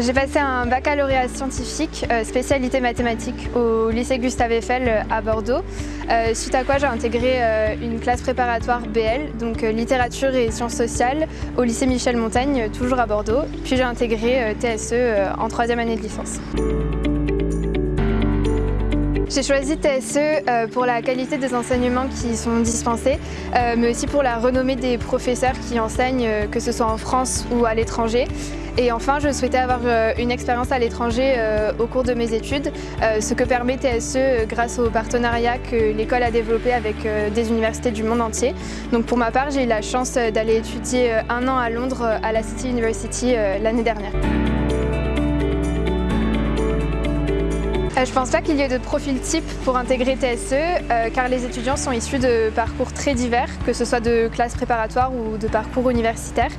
J'ai passé un baccalauréat scientifique, euh, spécialité mathématiques, au lycée Gustave Eiffel euh, à Bordeaux, euh, suite à quoi j'ai intégré une classe préparatoire BL, donc littérature et sciences sociales, au lycée Michel Montaigne, toujours à Bordeaux, puis j'ai intégré TSE en troisième année de licence. J'ai choisi TSE euh, pour la qualité des enseignements qui sont dispensés, euh, mais aussi pour la renommée des professeurs qui enseignent, euh, que ce soit en France ou à l'étranger. Et enfin, je souhaitais avoir une expérience à l'étranger au cours de mes études, ce que permet TSE grâce au partenariat que l'école a développé avec des universités du monde entier. Donc pour ma part, j'ai eu la chance d'aller étudier un an à Londres à la City University l'année dernière. Euh, je pense pas qu'il y ait de profil type pour intégrer TSE, euh, car les étudiants sont issus de parcours très divers, que ce soit de classes préparatoires ou de parcours universitaires.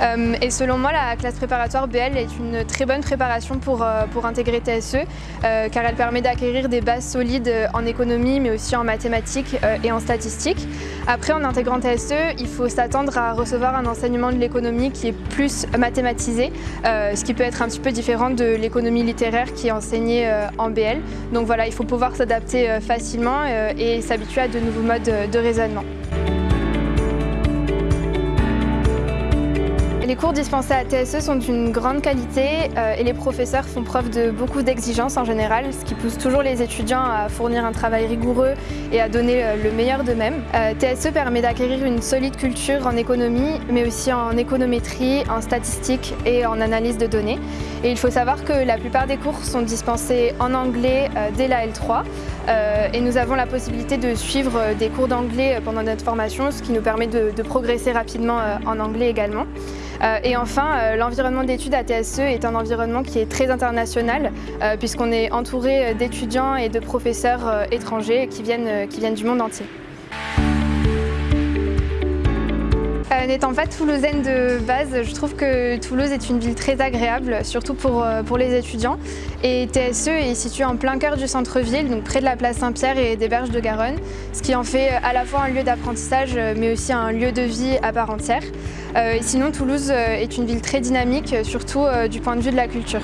Euh, et selon moi, la classe préparatoire BL est une très bonne préparation pour, pour intégrer TSE, car elle permet d'acquérir des bases solides en économie, mais aussi en mathématiques et en statistiques. Après, en intégrant TSE, il faut s'attendre à recevoir un enseignement de l'économie qui est plus mathématisé, ce qui peut être un petit peu différent de l'économie littéraire qui est enseignée en BL. Donc voilà, il faut pouvoir s'adapter euh, facilement euh, et s'habituer à de nouveaux modes de raisonnement. Les cours dispensés à TSE sont d'une grande qualité euh, et les professeurs font preuve de beaucoup d'exigences en général, ce qui pousse toujours les étudiants à fournir un travail rigoureux et à donner euh, le meilleur d'eux-mêmes. Euh, TSE permet d'acquérir une solide culture en économie, mais aussi en économétrie, en statistique et en analyse de données. Et il faut savoir que la plupart des cours sont dispensés en anglais dès la L3 et nous avons la possibilité de suivre des cours d'anglais pendant notre formation, ce qui nous permet de, de progresser rapidement en anglais également. Euh, et enfin, euh, l'environnement d'études à TSE est un environnement qui est très international euh, puisqu'on est entouré d'étudiants et de professeurs étrangers qui viennent, qui viennent du monde entier. N'étant pas toulousaine de base, je trouve que Toulouse est une ville très agréable, surtout pour, pour les étudiants. Et TSE est situé en plein cœur du centre-ville, donc près de la place Saint-Pierre et des berges de Garonne, ce qui en fait à la fois un lieu d'apprentissage, mais aussi un lieu de vie à part entière. Euh, sinon, Toulouse euh, est une ville très dynamique, surtout euh, du point de vue de la culture.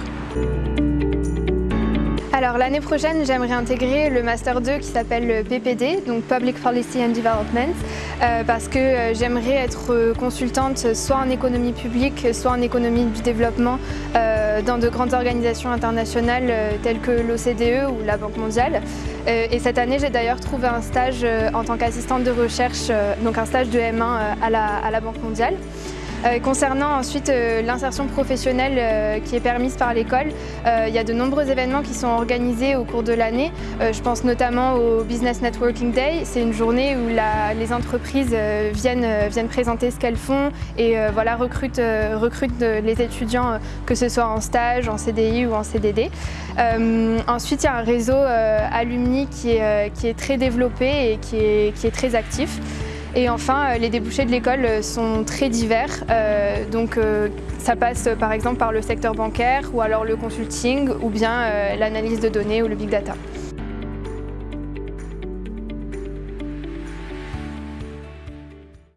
Alors l'année prochaine, j'aimerais intégrer le Master 2 qui s'appelle le PPD, donc Public Policy and Development, parce que j'aimerais être consultante soit en économie publique, soit en économie du développement dans de grandes organisations internationales telles que l'OCDE ou la Banque mondiale. et cette année, j'ai d'ailleurs trouvé un stage en tant qu'assistante de recherche, donc un stage de M1 à la Banque mondiale. Euh, concernant ensuite euh, l'insertion professionnelle euh, qui est permise par l'école, il y a de nombreux événements qui sont organisés au cours de l'année. je pense notamment au Business Networking Day. C'est une journée où les entreprises viennent, viennent présenter ce qu'elles font et voilà, recrutent, recrutent les étudiants, que ce soit en stage, en CDI ou en CDD. ensuite, il y a un réseau alumni qui est, très développé et qui est très actif. Et enfin, euh, les débouchés de l'école euh, sont très divers. Euh, donc ça passe par exemple par le secteur bancaire ou alors le consulting ou bien l'analyse de données ou le big data.